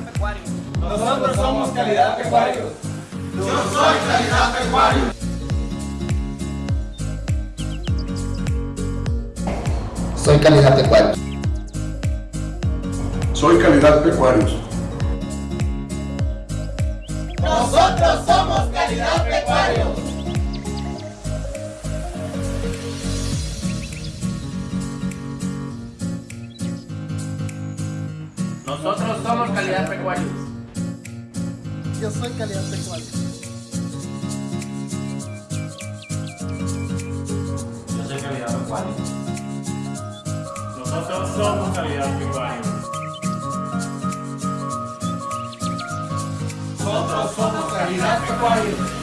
pecuario. Nosotros somos Calidad Pecuario. Yo soy Calidad Pecuario. Soy Calidad Pecuario. Soy Calidad Pecuarios. Nosotros somos Calidad Pecuarios. Nosotros somos calidad pecuario. Yo soy calidad pecuario. Yo soy Calidad Pecuario. Nosotros somos Calidad Pecuario. Nosotros somos Calidad Pecuario.